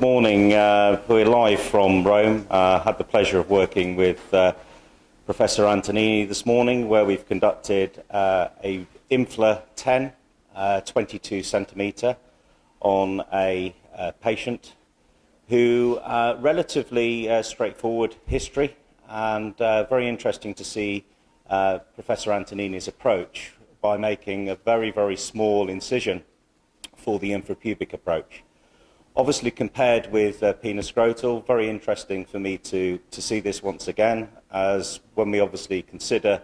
morning. Uh, we're live from Rome. Uh, had the pleasure of working with uh, Professor Antonini this morning, where we've conducted uh, a Infla 10, uh, 22 centimetre, on a uh, patient who relatively straightforward history and very interesting to see Professor Antonini's approach by making a very, very small incision for the infrapubic approach. Obviously compared with uh, penoscrotal, very interesting for me to, to see this once again, as when we obviously consider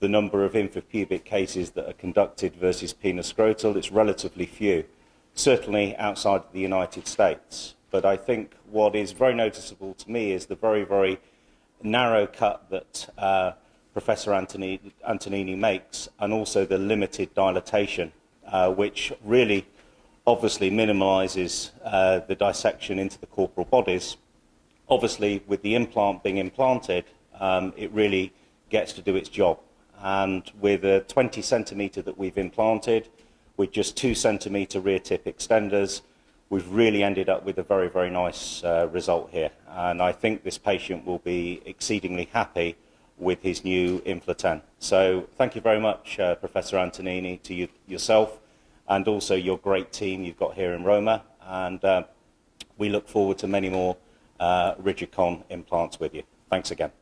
the number of infrapubic cases that are conducted versus penoscrotal, it's relatively few, certainly outside the United States. But I think what is very noticeable to me is the very, very narrow cut that uh, Professor Antonini, Antonini makes, and also the limited dilatation, uh, which really obviously minimises uh, the dissection into the corporal bodies. Obviously, with the implant being implanted, um, it really gets to do its job. And with a 20 centimetre that we've implanted, with just two centimetre rear tip extenders, we've really ended up with a very, very nice uh, result here. And I think this patient will be exceedingly happy with his new Infla 10. So thank you very much, uh, Professor Antonini, to you, yourself and also your great team you've got here in Roma. And uh, we look forward to many more uh, Rigicon implants with you. Thanks again.